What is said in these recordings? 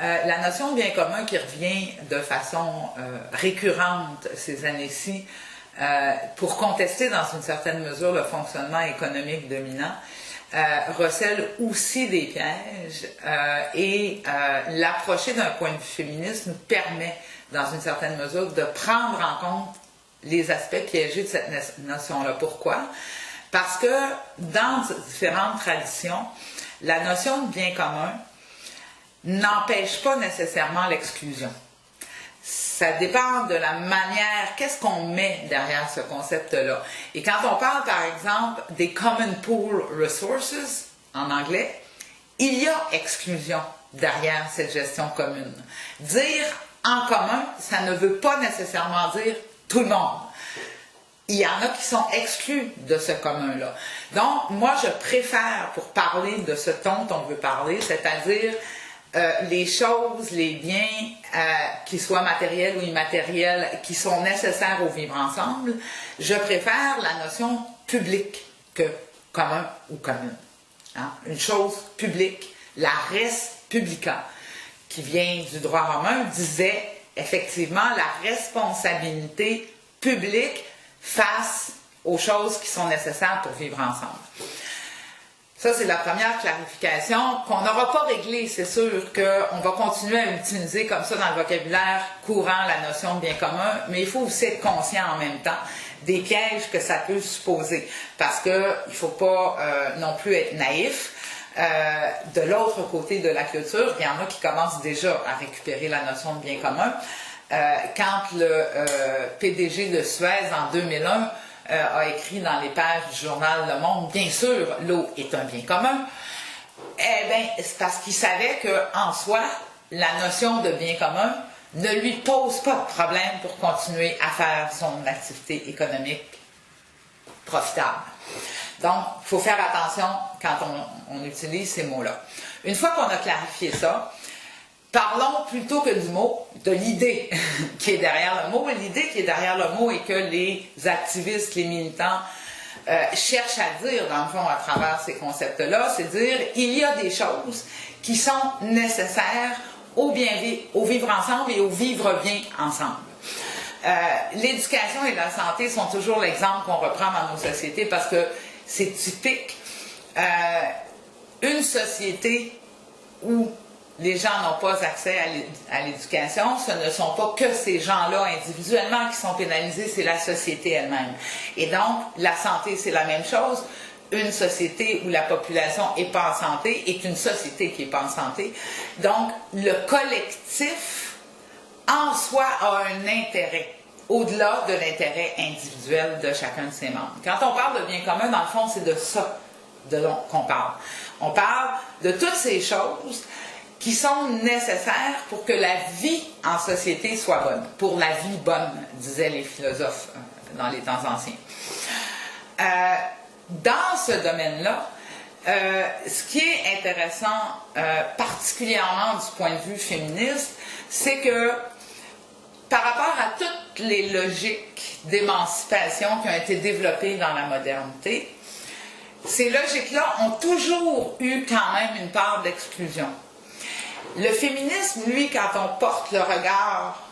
Euh, la notion de bien commun qui revient de façon euh, récurrente ces années-ci euh, pour contester dans une certaine mesure le fonctionnement économique dominant, recèle aussi des pièges et l'approcher d'un point de vue féministe nous permet, dans une certaine mesure, de prendre en compte les aspects piégés de cette notion-là. Pourquoi? Parce que dans différentes traditions, la notion de bien commun n'empêche pas nécessairement l'exclusion. Ça dépend de la manière, qu'est-ce qu'on met derrière ce concept-là. Et quand on parle, par exemple, des Common Pool Resources, en anglais, il y a exclusion derrière cette gestion commune. Dire en commun, ça ne veut pas nécessairement dire tout le monde. Il y en a qui sont exclus de ce commun-là. Donc, moi, je préfère, pour parler de ce dont on veut parler, c'est-à-dire euh, les choses, les biens, euh, qu'ils soient matériels ou immatériels, qui sont nécessaires au vivre ensemble, je préfère la notion publique que commun ou commune. Hein. Une chose publique, la res publica, qui vient du droit romain, disait effectivement la responsabilité publique face aux choses qui sont nécessaires pour vivre ensemble. Ça, c'est la première clarification qu'on n'aura pas réglée. C'est sûr qu'on va continuer à utiliser comme ça dans le vocabulaire courant la notion de bien commun, mais il faut aussi être conscient en même temps des pièges que ça peut supposer. Parce qu'il ne faut pas euh, non plus être naïf. Euh, de l'autre côté de la clôture, il y en a qui commencent déjà à récupérer la notion de bien commun. Euh, quand le PDG de Suez en 2001 euh, a écrit dans les pages du journal Le Monde, bien sûr, l'eau est un bien commun. Eh bien, c'est parce qu'il savait qu'en soi, la notion de bien commun ne lui pose pas de problème pour continuer à faire son activité économique profitable. Donc, il faut faire attention quand on utilise ces mots-là. Une fois qu'on a clarifié ça, Parlons plutôt que du mot, de l'idée qui est derrière le mot. L'idée qui est derrière le mot et que les activistes, les militants euh, cherchent à dire, dans le fond, à travers ces concepts-là, c'est dire il y a des choses qui sont nécessaires au bien vivre, au vivre ensemble et au vivre bien ensemble. Euh, l'éducation et la santé sont toujours l'exemple qu'on reprend dans nos sociétés parce que c'est typique. Euh, une société où les gens n'ont pas accès à l'éducation, ce ne sont pas que ces gens-là individuellement qui sont pénalisés, c'est la société elle-même. Et donc, la santé, c'est la même chose. Une société où la population n'est pas en santé est une société qui n'est pas en santé. Donc, le collectif, en soi, a un intérêt au-delà de l'intérêt individuel de chacun de ses membres. Quand on parle de bien commun, dans le fond, c'est de ça qu'on parle. On parle de toutes ces choses qui sont nécessaires pour que la vie en société soit bonne, pour la vie bonne, disaient les philosophes euh, dans les temps anciens. Euh, dans ce domaine-là, euh, ce qui est intéressant, particulièrement du point de vue féministe, c'est que par rapport à toutes les logiques d'émancipation qui ont été développées dans la modernité, ces logiques-là ont toujours eu quand même une part d'exclusion. Le féminisme, lui, quand on porte le regard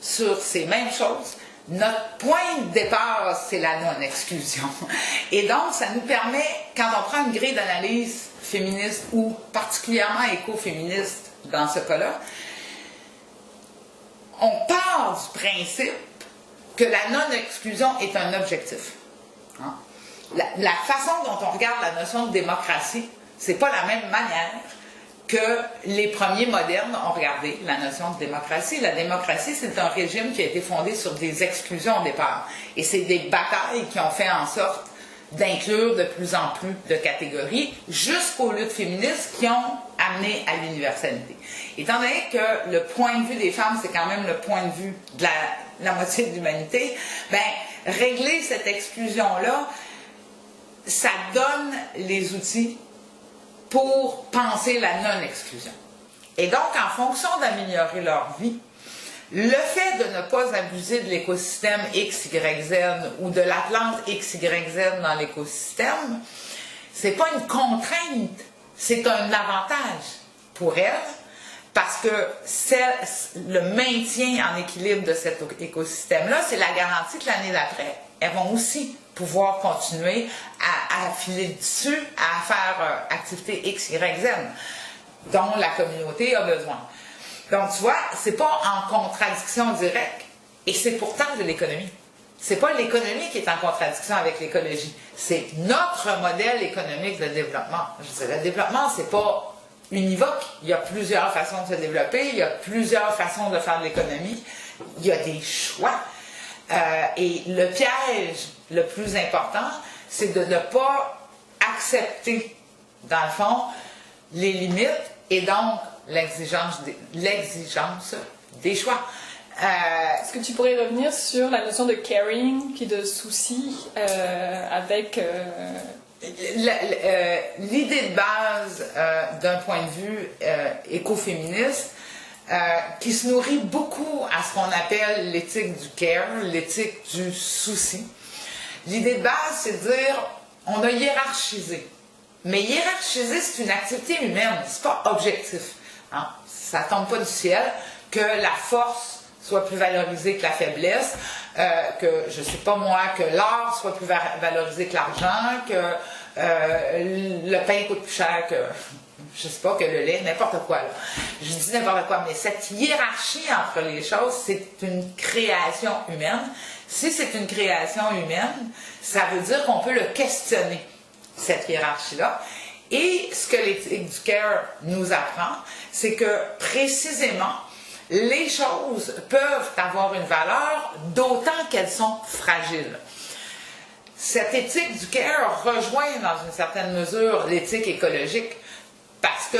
sur ces mêmes choses, notre point de départ, c'est la non-exclusion. Et donc, ça nous permet, quand on prend une grille d'analyse féministe ou particulièrement écoféministe dans ce cas-là, on part du principe que la non-exclusion est un objectif. Hein? La, la, façon dont on regarde la notion de démocratie, c'est pas la même manière que les premiers modernes ont regardé la notion de démocratie. La démocratie, c'est un régime qui a été fondé sur des exclusions au départ. Et c'est des batailles qui ont fait en sorte d'inclure de plus en plus de catégories jusqu'aux luttes féministes qui ont amené à l'universalité. Étant donné que le point de vue des femmes, c'est quand même le point de vue de la, la moitié de l'humanité, ben, régler cette exclusion-là, ça donne les outils pour penser la non-exclusion. Et donc, en fonction d'améliorer leur vie, le fait de ne pas abuser de l'écosystème X, Y, Z ou de la plante X, Y, Z dans l'écosystème, c'est pas une contrainte, c'est un avantage pour elles parce que le maintien en équilibre de cet écosystème-là, c'est la garantie que l'année d'après, elles vont aussi pouvoir continuer à, filer dessus, à faire euh, activité X, Y, Z, dont la communauté a besoin. Donc, tu vois, c'est pas en contradiction directe, et c'est pourtant de l'économie. C'est pas l'économie qui est en contradiction avec l'écologie, c'est notre modèle économique de développement. Le développement, c'est pas univoque. Il y a plusieurs façons de se développer, il y a plusieurs façons de faire de l'économie, il y a des choix. Euh, et le piège le plus important, c'est de ne pas accepter, dans le fond, les limites et donc l'exigence des, des choix. Euh, Est-ce que tu pourrais revenir sur la notion de caring puis de souci euh, avec l'idée de base d'un point de vue euh, qui se nourrit beaucoup à ce qu'on appelle l'éthique du care, l'éthique du souci. L'idée de base, c'est de dire on a hiérarchisé. Mais hiérarchiser, c'est une activité humaine, c'est pas objectif. Hein? Ça tombe pas du ciel que la force soit plus valorisée que la faiblesse, euh, que je sais pas moi, que l'or soit plus valorisé que l'argent, que euh, le pain coûte plus cher que, je sais pas, que le lait, n'importe quoi. Je dis n'importe quoi, mais cette hiérarchie entre les choses, c'est une création humaine. Si c'est une création humaine, ça veut dire qu'on peut le questionner, cette hiérarchie-là. Et ce que l'éthique du care nous apprend, c'est que précisément, les choses peuvent avoir une valeur, d'autant qu'elles sont fragiles. Cette éthique du care rejoint dans une certaine mesure l'éthique écologique parce que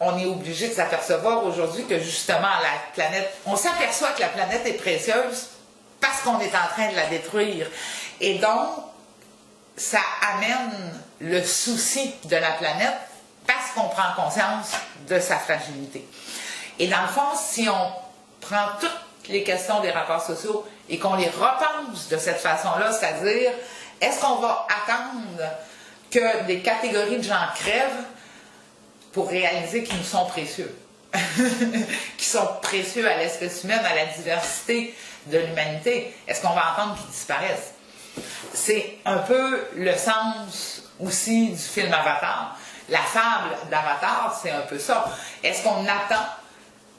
on est obligé de s'apercevoir aujourd'hui que justement la planète, on s'aperçoit que la planète est précieuse parce qu'on est en train de la détruire. Et donc, ça amène le souci de la planète parce qu'on prend conscience de sa fragilité. Et dans le fond, si on prend toutes les questions des rapports sociaux et qu'on les repense de cette façon-là, c'est-à-dire, est-ce qu'on va attendre que des catégories de gens crèvent pour réaliser qu'ils nous sont précieux? qui sont précieux à l'espèce humaine, à la diversité de l'humanité. Est-ce qu'on va attendre qu'ils disparaissent? C'est un peu le sens aussi du film Avatar. La fable d'Avatar, c'est un peu ça. Est-ce qu'on attend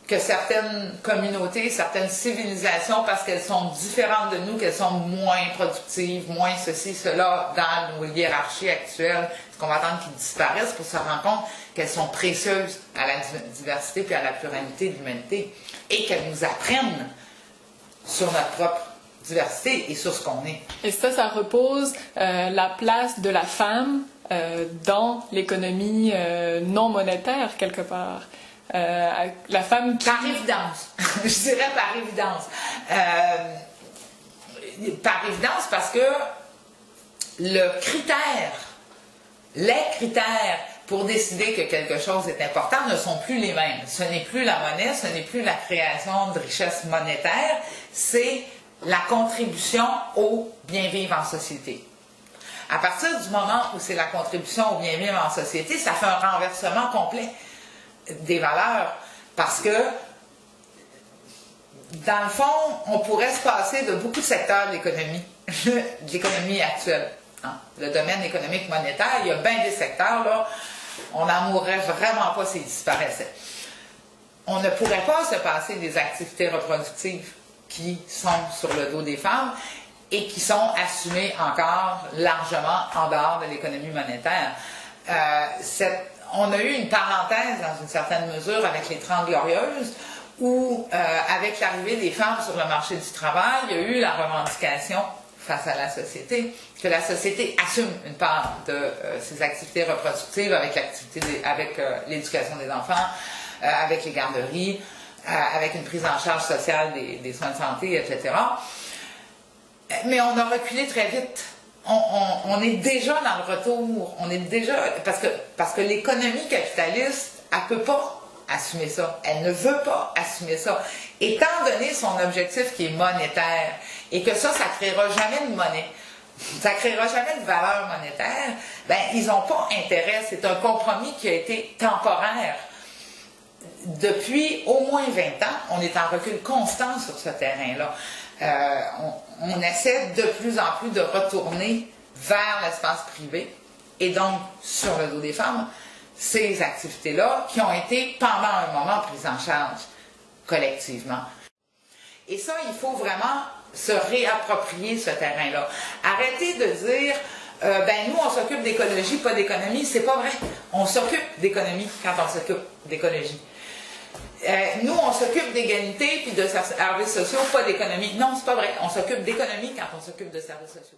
que certaines communautés, certaines civilisations, parce qu'elles sont différentes de nous, qu'elles sont moins productives, moins ceci, cela, dans nos hiérarchies actuelles, qu'on va attendre qu'ils disparaissent pour se rendre compte qu'elles sont précieuses à la diversité puis à la pluralité de l'humanité et qu'elles nous apprennent sur notre propre diversité et sur ce qu'on est. Et ça, ça repose euh, la place de la femme euh, dans l'économie euh, non monétaire quelque part. La femme Par évidence. je dirais par évidence. Par évidence parce que le critère, les critères pour décider que quelque chose est important ne sont plus les mêmes. Ce n'est plus la monnaie, ce n'est plus la création de richesse monétaire, c'est la contribution au bien-vivre en société. À partir du moment où c'est la contribution au bien-vivre en société, ça fait un renversement complet des valeurs parce que dans le fond, on pourrait se passer de beaucoup de secteurs de l'économie, de l'économie actuelle. Hein? Le domaine économique monétaire, il y a bien des secteurs, là, on n'en mourrait vraiment pas s'ils disparaissaient. On ne pourrait pas se passer des activités reproductives qui sont sur le dos des femmes et qui sont assumées encore largement en dehors de l'économie monétaire. Euh, on a eu une parenthèse dans une certaine mesure avec les Trente Glorieuses, où, euh, avec l'arrivée des femmes sur le marché du travail, il y a eu la revendication face à la société, que la société assume une part de euh, ses activités reproductives avec l'activité, avec euh, l'éducation des enfants, avec les garderies, avec une prise en charge sociale des, des soins de santé, etc. Mais on a reculé très vite on, est déjà dans le retour. On est déjà parce que parce que l'économie capitaliste, elle peut pas assumer ça. Elle ne veut pas assumer ça. Étant donné son objectif qui est monétaire et que ça, ça créera jamais de monnaie, ça créera jamais de valeur monétaire, ben ils n'ont pas intérêt. C'est un compromis qui a été temporaire. depuis au moins 20 ans, on est en recul constant sur ce terrain-là. Euh, on, on, essaie de plus en plus de retourner vers l'espace privé et donc sur le dos des femmes ces activités-là qui ont été pendant un moment prises en charge collectivement. Et ça, il faut vraiment se réapproprier ce terrain-là. Arrêtez de dire euh, ben nous on s'occupe d'écologie, pas d'économie. C'est pas vrai. On s'occupe d'économie quand on s'occupe d'écologie. Euh, nous, on s'occupe d'égalité puis de services sociaux, pas d'économie. Non, c'est pas vrai. On s'occupe d'économie quand on s'occupe de services sociaux.